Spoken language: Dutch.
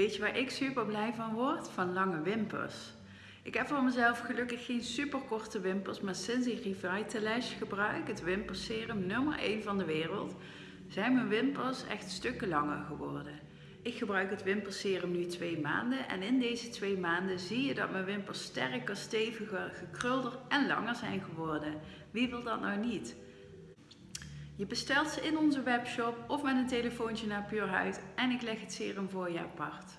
Weet je waar ik super blij van word? Van lange wimpers. Ik heb voor mezelf gelukkig geen super korte wimpers, maar sinds ik Revitalash gebruik, het wimperserum nummer 1 van de wereld, zijn mijn wimpers echt stukken langer geworden. Ik gebruik het wimperserum nu twee maanden en in deze twee maanden zie je dat mijn wimpers sterker, steviger, gekrulder en langer zijn geworden. Wie wil dat nou niet? Je bestelt ze in onze webshop of met een telefoontje naar Puurhuid en ik leg het serum voor je apart.